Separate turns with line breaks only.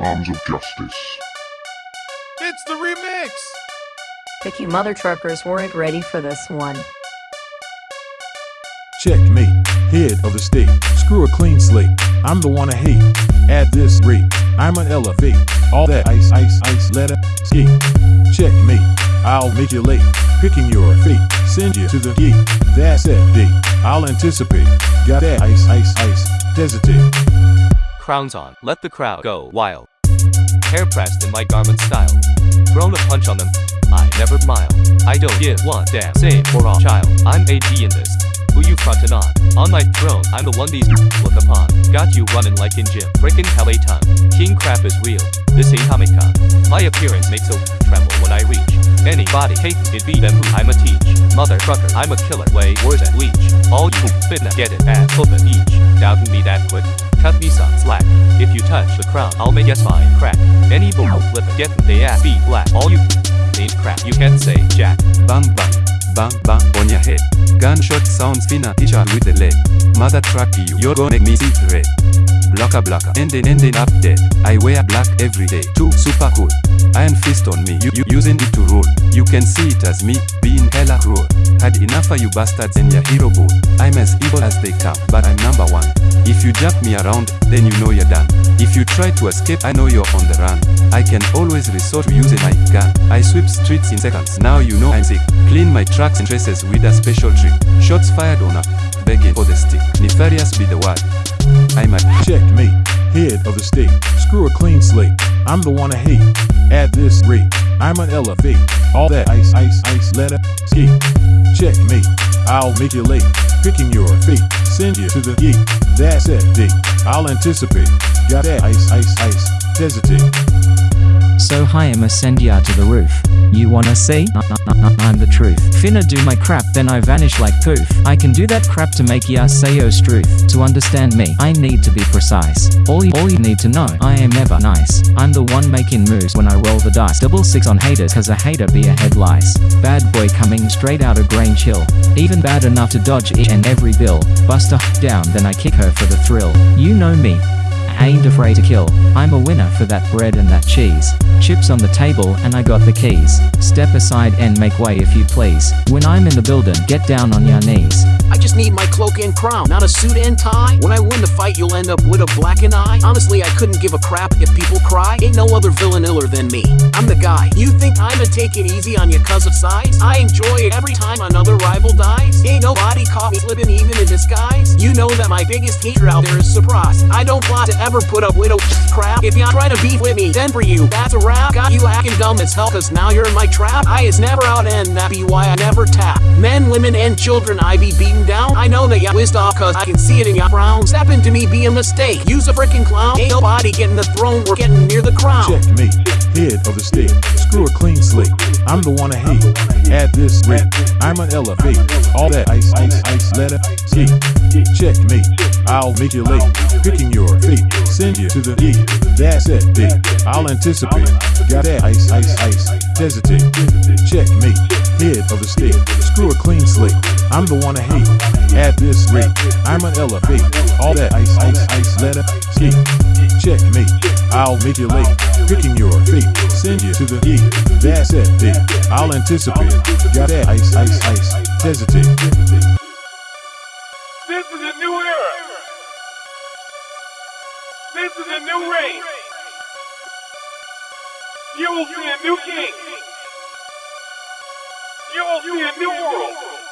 Arms of Justice.
It's the remix!
Picky mother truckers weren't ready for this one.
Checkmate, head of the state. Screw a clean slate. I'm the one I hate. At this rate, I'm an elevate. All that ice, ice, ice, let her skate. Checkmate, I'll make you late. Picking your fate, send you to the gate. That's that date. I'll anticipate. Got that ice, ice, ice. Hesitate.
Crowns on, let the crowd go wild. Hair pressed in my garment style. Thrown a punch on them. I never mile. I don't give one damn. Same for all child. I'm AG in this. Who you frontin' on? On my throne, I'm the one these look upon. Got you running like in gym. Frickin' hell a ton. King crap is real. This ain't Comic Con. My appearance makes a tremble when I reach. Anybody hatin' it be them who I'ma teach. Mother trucker, I'm a killer. Way worse than leech. All you finna get it ass whoopin' each. Doubting me that quick? Cut me some slack. If you touch the crown, I'll make your spine crack. Any bull flip it, get they ass beat black. All you ain't crap. You can't say jack.
Bum bang, bang bang on your head. Gunshot sounds finna ya with the lead. Mother truck you, you're gonna make me see red. Blocker blocker, ending ending up dead. I wear black every day, too super cool. Iron fist on me, you, you using it to rule. You can see it as me, being hella cruel. Had enough of you bastards in your hero boat. I'm as evil as they come, but I'm number one. If you jump me around, then you know you're done. If you try to escape, I know you're on the run. I can always resort to using my gun. I sweep streets in seconds. Now you know I'm sick. Clean my tracks and traces with a special trick. Shots fired on a begging for the stick. Nefarious be the word. I'm a
Checkmate, head of the state. Screw a clean slate. I'm the one I hate. At this rate, I'm an elevate. All that ice, ice, ice, let her skate. Checkmate, I'll make you late. Picking your fate, send you to the gate. That's that date. I'll anticipate. Got that ice, ice, ice. Hesitate.
So hi I'ma send ya to the roof. You wanna see? I'm the truth. Finna do my crap then I vanish like poof. I can do that crap to make ya say yo struth. To understand me, I need to be precise. All you, all you need to know, I am never nice. I'm the one making moves when I roll the dice. Double six on haters cause a hater be a head lice. Bad boy coming straight out of grain chill. Even bad enough to dodge each and every bill. Bust a down then I kick her for the thrill. You know me. Ain't afraid to kill. I'm a winner for that bread and that cheese. Chips on the table and I got the keys. Step aside and make way if you please. When I'm in the building, get down on your knees.
I just need my cloak and crown, not a suit and tie. When I win the fight, you'll end up with a blackened eye. Honestly, I couldn't give a crap if people cry. Ain't no other villain iller than me. I'm the guy. You think I'ma take it easy on you cause of size? I enjoy it every time another rival dies. Ain't nobody caught me slipping even in disguise. You know that my biggest hater out there is surprise. I don't plot to ever put up with a crap. If y'all try to beef with me, then for you, that's a wrap. Got you acting dumb as hell cause now you're in my trap. I is never out and that be why I never tap. Men, women, and children I be beaten down. I know that ya whizzed off cause I can see it in ya frown. Step into me be a mistake. Use a freaking clown. Ain't nobody getting the throne, we're getting near the crown.
Checkmate, head of the state. Screw a clean slate. I'm the one I hate. At this rate, I'm an elevate. All that ice, ice, ice, let skate. Checkmate, I'll make you late. Picking your fate, send you to the gate. That's it, date. I'll anticipate. Got that ice, ice, ice. Hesitate. Checkmate, head of the state. Screw a clean slate. I'm the one I hate. At this rate, I'm an elevate. All that ice, ice, ice, let skate. Checkmate, I'll make you late. Picking your fate, send you to the gate. That's it, date. I'll anticipate. Got that ice, ice, ice. Hesitate.
This is a new era! This is a new reign! You will see a new king! You will see a new world!